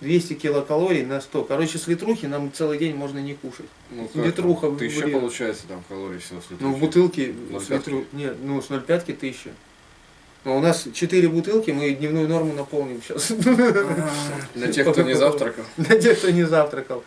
200 килокалорий на 100. Короче, с литрухи нам целый день можно не кушать. Ну, Литруха там? Тысяча бред. получается там калорий всего с Ну, в бутылке с литру... Нет, ну, с 0,5 тысяча. Но у нас 4 бутылки, мы дневную норму наполним сейчас. Для тех, кто не завтракал. Для тех, кто не завтракал.